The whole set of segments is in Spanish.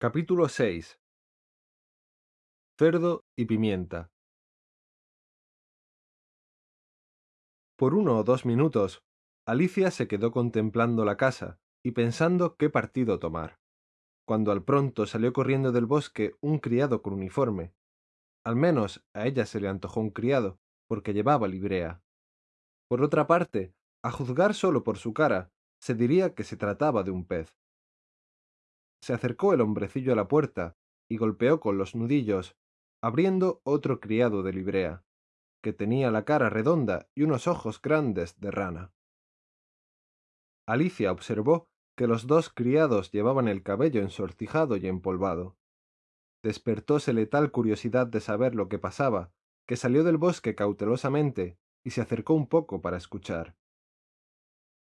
Capítulo 6 Cerdo y pimienta Por uno o dos minutos, Alicia se quedó contemplando la casa y pensando qué partido tomar, cuando al pronto salió corriendo del bosque un criado con uniforme. Al menos a ella se le antojó un criado, porque llevaba librea. Por otra parte, a juzgar solo por su cara, se diría que se trataba de un pez. Se acercó el hombrecillo a la puerta y golpeó con los nudillos, abriendo otro criado de librea, que tenía la cara redonda y unos ojos grandes de rana. Alicia observó que los dos criados llevaban el cabello ensortijado y empolvado. Despertósele tal curiosidad de saber lo que pasaba, que salió del bosque cautelosamente y se acercó un poco para escuchar.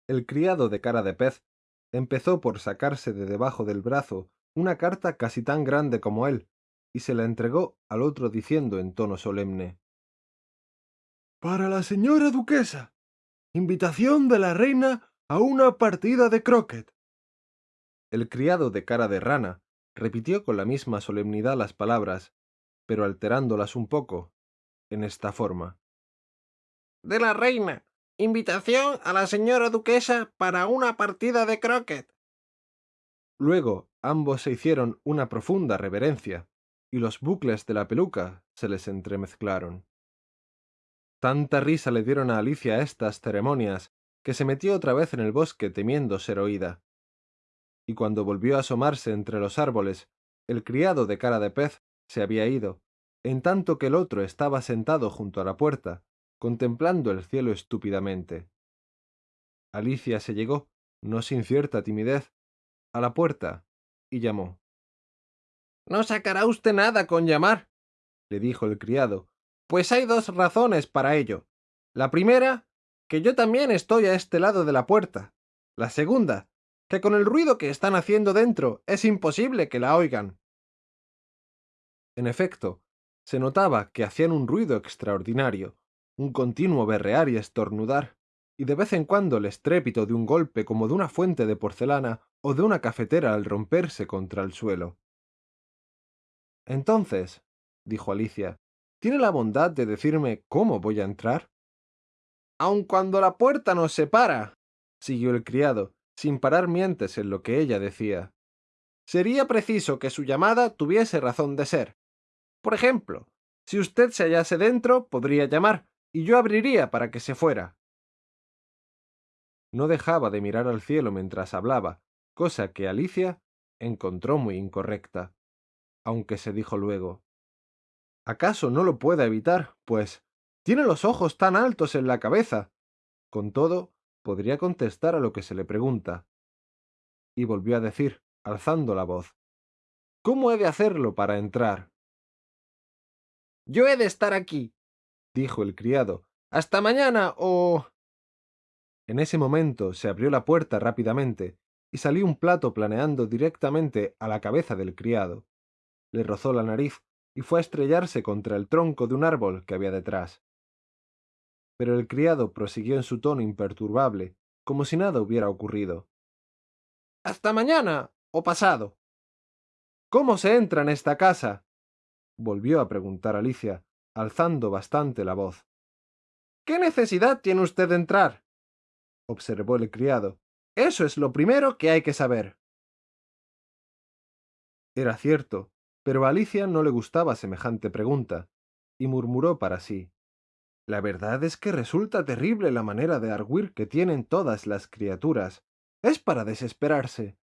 El criado de cara de pez empezó por sacarse de debajo del brazo una carta casi tan grande como él, y se la entregó al otro diciendo en tono solemne Para la señora duquesa. Invitación de la reina a una partida de croquet. El criado de cara de rana repitió con la misma solemnidad las palabras, pero alterándolas un poco, en esta forma. De la reina. Invitación a la señora duquesa para una partida de croquet. Luego ambos se hicieron una profunda reverencia, y los bucles de la peluca se les entremezclaron. Tanta risa le dieron a Alicia estas ceremonias, que se metió otra vez en el bosque temiendo ser oída. Y cuando volvió a asomarse entre los árboles, el criado de cara de pez se había ido, en tanto que el otro estaba sentado junto a la puerta, contemplando el cielo estúpidamente. Alicia se llegó, no sin cierta timidez, a la puerta y llamó. No sacará usted nada con llamar, le dijo el criado, pues hay dos razones para ello. La primera, que yo también estoy a este lado de la puerta. La segunda, que con el ruido que están haciendo dentro es imposible que la oigan. En efecto, se notaba que hacían un ruido extraordinario, un continuo berrear y estornudar, y de vez en cuando el estrépito de un golpe como de una fuente de porcelana o de una cafetera al romperse contra el suelo. Entonces, dijo Alicia, ¿tiene la bondad de decirme cómo voy a entrar? Aun cuando la puerta nos separa, siguió el criado, sin parar mientes en lo que ella decía. Sería preciso que su llamada tuviese razón de ser. Por ejemplo, si usted se hallase dentro, podría llamar, y yo abriría para que se fuera. No dejaba de mirar al cielo mientras hablaba, cosa que Alicia encontró muy incorrecta, aunque se dijo luego ¿Acaso no lo pueda evitar? Pues tiene los ojos tan altos en la cabeza. Con todo, podría contestar a lo que se le pregunta. Y volvió a decir, alzando la voz ¿Cómo he de hacerlo para entrar? Yo he de estar aquí, dijo el criado. Hasta mañana o... En ese momento se abrió la puerta rápidamente y salió un plato planeando directamente a la cabeza del criado. Le rozó la nariz y fue a estrellarse contra el tronco de un árbol que había detrás. Pero el criado prosiguió en su tono imperturbable, como si nada hubiera ocurrido. Hasta mañana o pasado. ¿Cómo se entra en esta casa? volvió a preguntar Alicia, alzando bastante la voz. ¿Qué necesidad tiene usted de entrar? observó el criado. Eso es lo primero que hay que saber. Era cierto, pero a Alicia no le gustaba semejante pregunta, y murmuró para sí. La verdad es que resulta terrible la manera de arguir que tienen todas las criaturas. Es para desesperarse.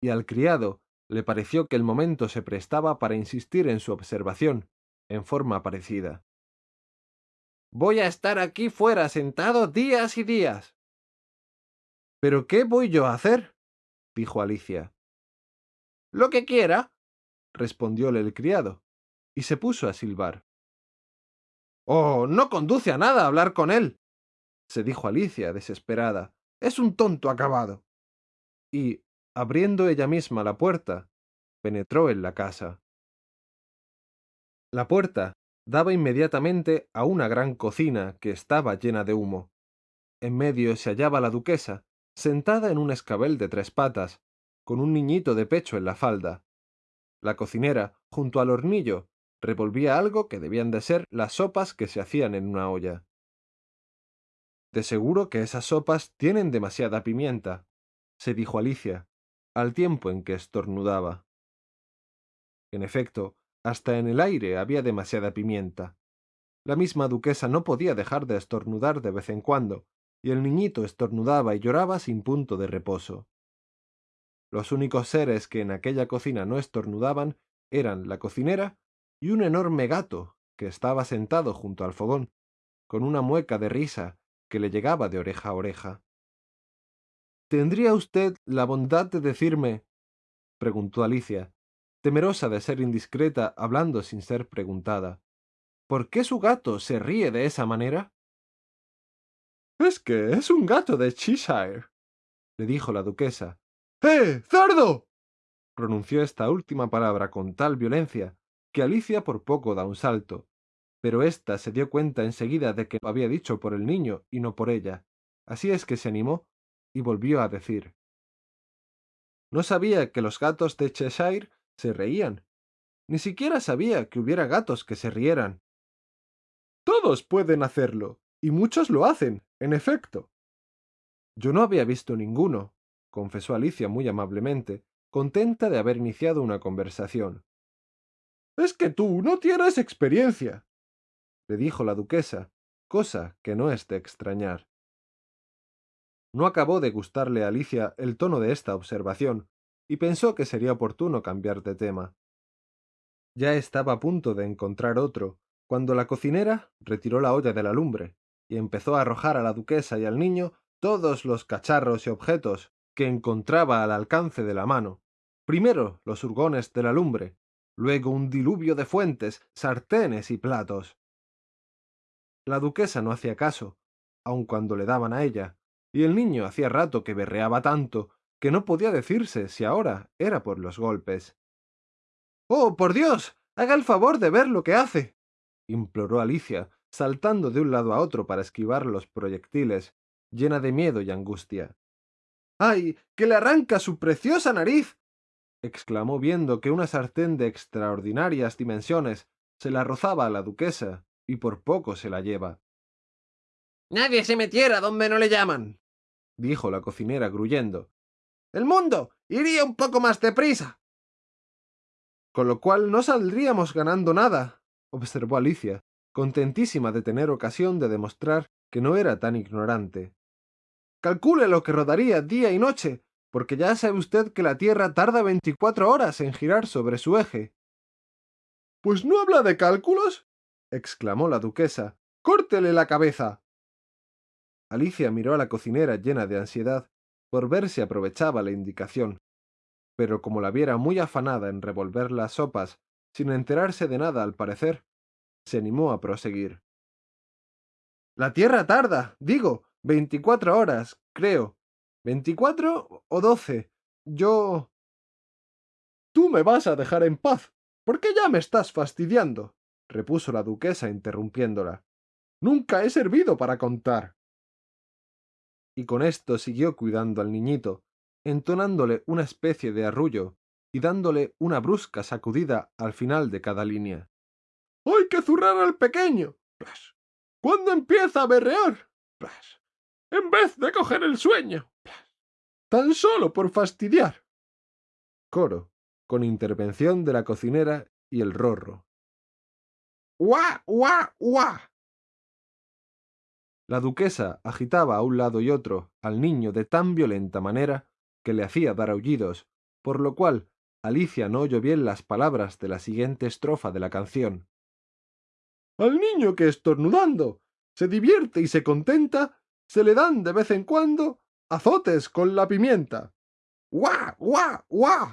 Y al criado le pareció que el momento se prestaba para insistir en su observación, en forma parecida. Voy a estar aquí fuera sentado días y días. ¿Pero qué voy yo a hacer? dijo Alicia. Lo que quiera, respondióle el criado, y se puso a silbar. Oh, no conduce a nada hablar con él, se dijo Alicia, desesperada. Es un tonto acabado. Y, abriendo ella misma la puerta, penetró en la casa. La puerta daba inmediatamente a una gran cocina que estaba llena de humo. En medio se hallaba la duquesa, sentada en un escabel de tres patas, con un niñito de pecho en la falda. La cocinera, junto al hornillo, revolvía algo que debían de ser las sopas que se hacían en una olla. De seguro que esas sopas tienen demasiada pimienta, se dijo Alicia, al tiempo en que estornudaba. En efecto, hasta en el aire había demasiada pimienta. La misma duquesa no podía dejar de estornudar de vez en cuando, y el niñito estornudaba y lloraba sin punto de reposo. Los únicos seres que en aquella cocina no estornudaban eran la cocinera y un enorme gato que estaba sentado junto al fogón, con una mueca de risa que le llegaba de oreja a oreja. ¿Tendría usted la bondad de decirme? preguntó Alicia, temerosa de ser indiscreta hablando sin ser preguntada. ¿Por qué su gato se ríe de esa manera? Es que es un gato de Cheshire, le dijo la duquesa. ¡Eh, cerdo! pronunció esta última palabra con tal violencia que Alicia por poco da un salto, pero ésta se dio cuenta enseguida de que lo había dicho por el niño y no por ella. Así es que se animó y volvió a decir. No sabía que los gatos de Cheshire se reían. Ni siquiera sabía que hubiera gatos que se rieran. Todos pueden hacerlo, y muchos lo hacen, en efecto. Yo no había visto ninguno, confesó Alicia muy amablemente, contenta de haber iniciado una conversación. Es que tú no tienes experiencia, le dijo la duquesa, cosa que no es de extrañar. No acabó de gustarle a Alicia el tono de esta observación, y pensó que sería oportuno cambiar de tema. Ya estaba a punto de encontrar otro, cuando la cocinera retiró la olla de la lumbre, y empezó a arrojar a la duquesa y al niño todos los cacharros y objetos que encontraba al alcance de la mano. Primero los hurgones de la lumbre, luego un diluvio de fuentes, sartenes y platos. La duquesa no hacía caso, aun cuando le daban a ella, y el niño hacía rato que berreaba tanto que no podía decirse si ahora era por los golpes. Oh, por Dios. haga el favor de ver lo que hace. imploró Alicia, saltando de un lado a otro para esquivar los proyectiles, llena de miedo y angustia. ¡Ay! que le arranca su preciosa nariz. exclamó viendo que una sartén de extraordinarias dimensiones se la rozaba a la duquesa y por poco se la lleva. Nadie se metiera donde no le llaman, dijo la cocinera gruyendo. El mundo iría un poco más deprisa. Con lo cual no saldríamos ganando nada, observó Alicia, contentísima de tener ocasión de demostrar que no era tan ignorante. Calcule lo que rodaría día y noche, porque ya sabe usted que la Tierra tarda veinticuatro horas en girar sobre su eje. Pues no habla de cálculos, exclamó la duquesa. Córtele la cabeza. Alicia miró a la cocinera llena de ansiedad por ver si aprovechaba la indicación. Pero como la viera muy afanada en revolver las sopas, sin enterarse de nada al parecer, se animó a proseguir. La Tierra tarda, digo, veinticuatro horas, creo. ¿Veinticuatro o doce? Yo... Tú me vas a dejar en paz, porque ya me estás fastidiando, repuso la duquesa interrumpiéndola. Nunca he servido para contar. Y con esto siguió cuidando al niñito, entonándole una especie de arrullo y dándole una brusca sacudida al final de cada línea. ¡Hay que zurrar al pequeño! ¿Cuándo empieza a berrear? En vez de coger el sueño. Tan solo por fastidiar. Coro, con intervención de la cocinera y el rorro. La duquesa agitaba a un lado y otro al niño de tan violenta manera que le hacía dar aullidos, por lo cual Alicia no oyó bien las palabras de la siguiente estrofa de la canción. Al niño que estornudando se divierte y se contenta, se le dan de vez en cuando azotes con la pimienta. ¡Guau, guau, guau!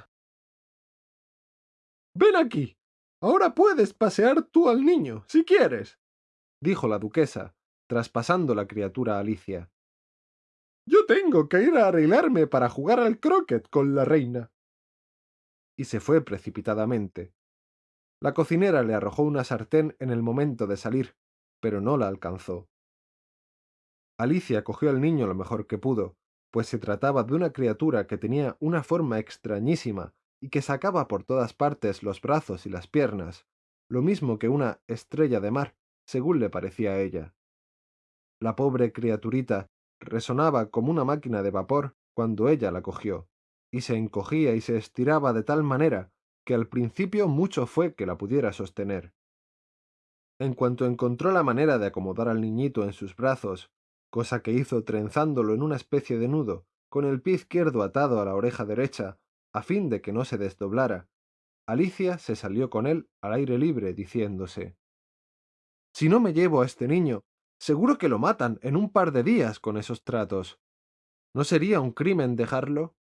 Ven aquí. Ahora puedes pasear tú al niño, si quieres, dijo la duquesa, traspasando la criatura a Alicia. Yo tengo que ir a arreglarme para jugar al croquet con la reina. Y se fue precipitadamente. La cocinera le arrojó una sartén en el momento de salir, pero no la alcanzó. Alicia cogió al niño lo mejor que pudo, pues se trataba de una criatura que tenía una forma extrañísima y que sacaba por todas partes los brazos y las piernas, lo mismo que una estrella de mar, según le parecía a ella. La pobre criaturita resonaba como una máquina de vapor cuando ella la cogió, y se encogía y se estiraba de tal manera que al principio mucho fue que la pudiera sostener. En cuanto encontró la manera de acomodar al niñito en sus brazos, cosa que hizo trenzándolo en una especie de nudo, con el pie izquierdo atado a la oreja derecha, a fin de que no se desdoblara, Alicia se salió con él al aire libre, diciéndose Si no me llevo a este niño, seguro que lo matan en un par de días con esos tratos. ¿No sería un crimen dejarlo?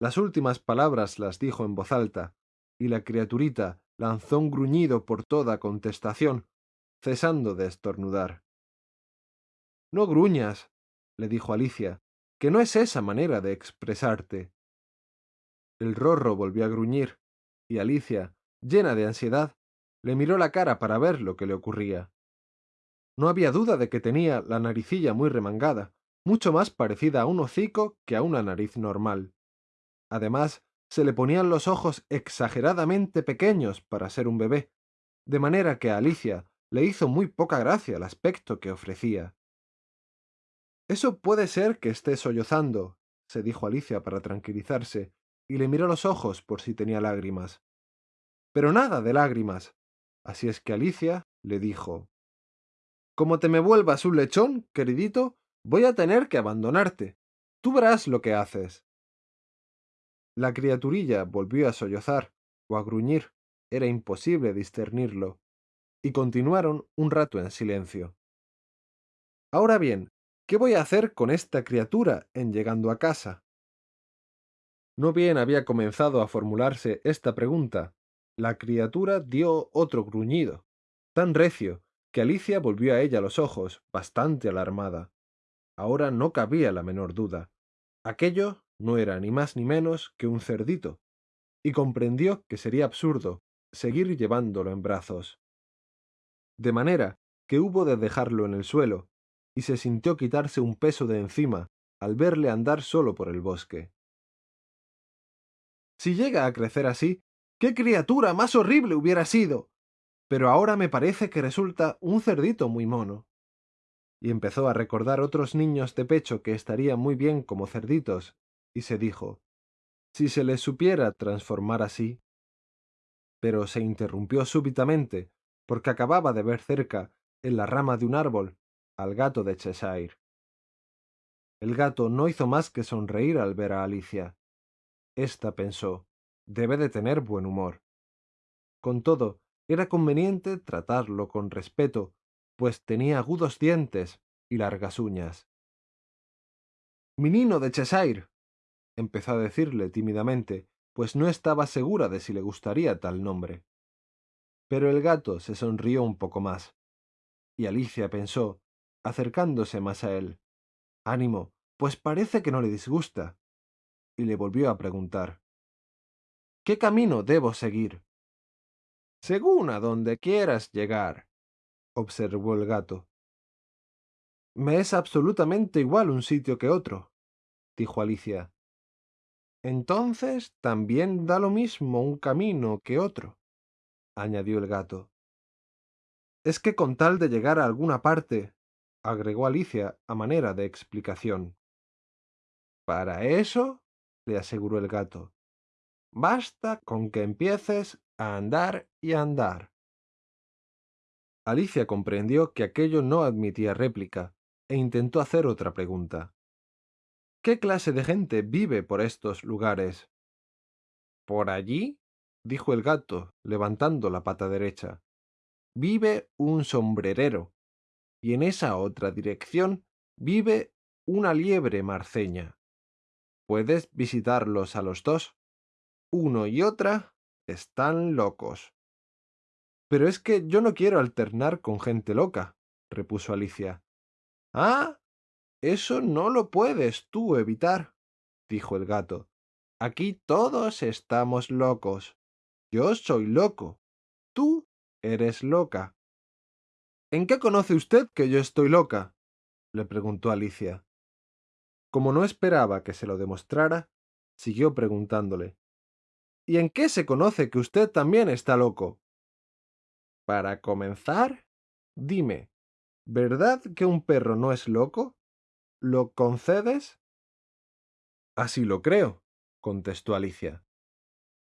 Las últimas palabras las dijo en voz alta, y la criaturita lanzó un gruñido por toda contestación, cesando de estornudar. No gruñas, le dijo Alicia, que no es esa manera de expresarte. El rorro volvió a gruñir, y Alicia, llena de ansiedad, le miró la cara para ver lo que le ocurría. No había duda de que tenía la naricilla muy remangada, mucho más parecida a un hocico que a una nariz normal. Además, se le ponían los ojos exageradamente pequeños para ser un bebé, de manera que a Alicia le hizo muy poca gracia el aspecto que ofrecía. Eso puede ser que esté sollozando, se dijo Alicia para tranquilizarse, y le miró los ojos por si tenía lágrimas. Pero nada de lágrimas. Así es que Alicia le dijo Como te me vuelvas un lechón, queridito, voy a tener que abandonarte. Tú verás lo que haces. La criaturilla volvió a sollozar o a gruñir, era imposible discernirlo, y continuaron un rato en silencio. Ahora bien, ¿qué voy a hacer con esta criatura en llegando a casa? No bien había comenzado a formularse esta pregunta, la criatura dio otro gruñido, tan recio, que Alicia volvió a ella los ojos, bastante alarmada. Ahora no cabía la menor duda. Aquello no era ni más ni menos que un cerdito, y comprendió que sería absurdo seguir llevándolo en brazos. De manera que hubo de dejarlo en el suelo, y se sintió quitarse un peso de encima al verle andar solo por el bosque. Si llega a crecer así, qué criatura más horrible hubiera sido. Pero ahora me parece que resulta un cerdito muy mono. Y empezó a recordar otros niños de pecho que estarían muy bien como cerditos, y se dijo, si se les supiera transformar así. Pero se interrumpió súbitamente, porque acababa de ver cerca, en la rama de un árbol, al gato de Cheshire. El gato no hizo más que sonreír al ver a Alicia. Esta pensó, debe de tener buen humor. Con todo, era conveniente tratarlo con respeto, pues tenía agudos dientes y largas uñas. Minino de Cheshire, empezó a decirle tímidamente, pues no estaba segura de si le gustaría tal nombre. Pero el gato se sonrió un poco más, y Alicia pensó, acercándose más a él, Ánimo, pues parece que no le disgusta. Y le volvió a preguntar, ¿Qué camino debo seguir? Según a donde quieras llegar, observó el gato. Me es absolutamente igual un sitio que otro, dijo Alicia, entonces también da lo mismo un camino que otro, añadió el gato. Es que con tal de llegar a alguna parte, agregó Alicia a manera de explicación. Para eso, le aseguró el gato, basta con que empieces a andar y andar. Alicia comprendió que aquello no admitía réplica, e intentó hacer otra pregunta. ¿Qué clase de gente vive por estos lugares? Por allí, dijo el gato, levantando la pata derecha, vive un sombrerero, y en esa otra dirección vive una liebre marceña. Puedes visitarlos a los dos. Uno y otra están locos. Pero es que yo no quiero alternar con gente loca, repuso Alicia. Ah, eso no lo puedes tú evitar, dijo el gato. Aquí todos estamos locos. Yo soy loco. Tú eres loca. ¿En qué conoce usted que yo estoy loca? le preguntó Alicia. Como no esperaba que se lo demostrara, siguió preguntándole. ¿Y en qué se conoce que usted también está loco? Para comenzar, dime, ¿verdad que un perro no es loco? ¿Lo concedes? Así lo creo, contestó Alicia.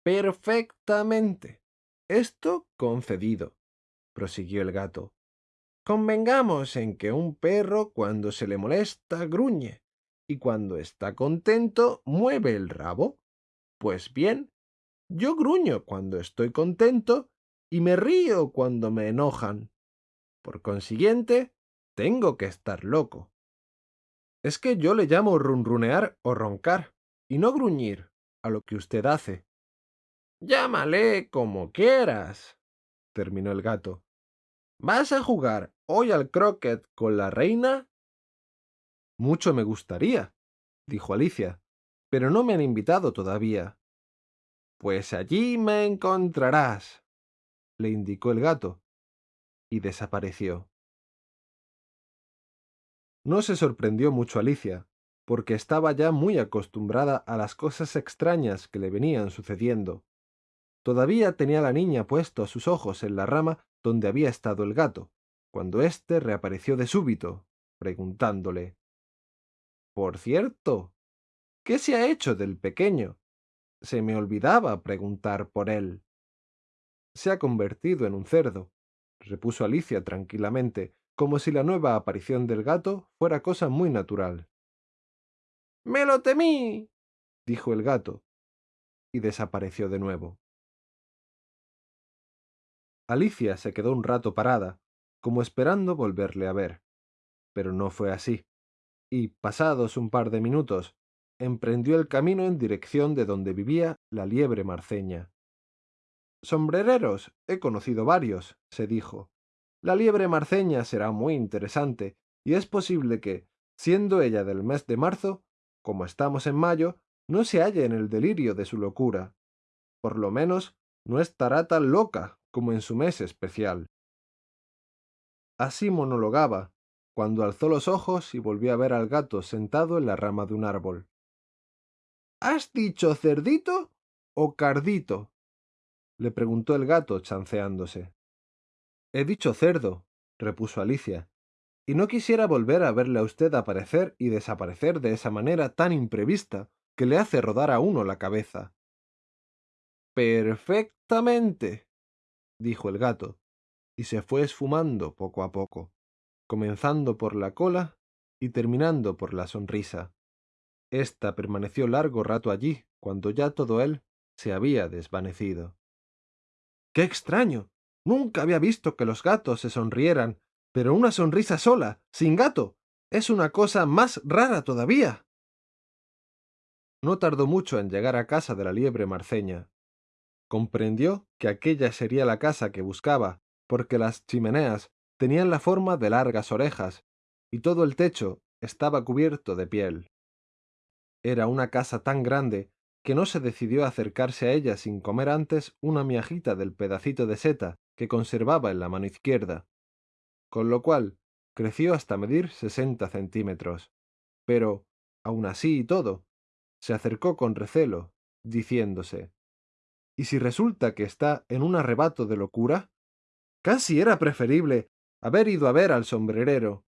Perfectamente. Esto concedido, prosiguió el gato. Convengamos en que un perro cuando se le molesta gruñe y cuando está contento mueve el rabo. Pues bien, yo gruño cuando estoy contento y me río cuando me enojan. Por consiguiente, tengo que estar loco. Es que yo le llamo runrunear o roncar, y no gruñir, a lo que usted hace. Llámale como quieras, terminó el gato. ¿Vas a jugar hoy al croquet con la reina? Mucho me gustaría, dijo Alicia, pero no me han invitado todavía. Pues allí me encontrarás, le indicó el gato, y desapareció. No se sorprendió mucho Alicia, porque estaba ya muy acostumbrada a las cosas extrañas que le venían sucediendo. Todavía tenía la niña puesto sus ojos en la rama donde había estado el gato, cuando éste reapareció de súbito, preguntándole Por cierto, ¿qué se ha hecho del pequeño? Se me olvidaba preguntar por él. Se ha convertido en un cerdo, repuso Alicia tranquilamente, como si la nueva aparición del gato fuera cosa muy natural. Me lo temí, dijo el gato, y desapareció de nuevo. Alicia se quedó un rato parada, como esperando volverle a ver. Pero no fue así, y, pasados un par de minutos, emprendió el camino en dirección de donde vivía la liebre marceña. Sombrereros, he conocido varios, se dijo. La liebre marceña será muy interesante, y es posible que, siendo ella del mes de marzo, como estamos en mayo, no se halle en el delirio de su locura. Por lo menos, no estará tan loca como en su mes especial. Así monologaba, cuando alzó los ojos y volvió a ver al gato sentado en la rama de un árbol. ¿Has dicho cerdito o cardito? le preguntó el gato chanceándose. He dicho cerdo, repuso Alicia, y no quisiera volver a verle a usted aparecer y desaparecer de esa manera tan imprevista que le hace rodar a uno la cabeza. Perfectamente, dijo el gato, y se fue esfumando poco a poco, comenzando por la cola y terminando por la sonrisa. Esta permaneció largo rato allí, cuando ya todo él se había desvanecido. ¡Qué extraño! Nunca había visto que los gatos se sonrieran, pero una sonrisa sola, sin gato, es una cosa más rara todavía. No tardó mucho en llegar a casa de la liebre marceña, Comprendió que aquella sería la casa que buscaba, porque las chimeneas tenían la forma de largas orejas, y todo el techo estaba cubierto de piel. Era una casa tan grande que no se decidió a acercarse a ella sin comer antes una miajita del pedacito de seta que conservaba en la mano izquierda, con lo cual creció hasta medir sesenta centímetros. Pero, aun así y todo, se acercó con recelo, diciéndose ¿Y si resulta que está en un arrebato de locura? Casi era preferible haber ido a ver al sombrerero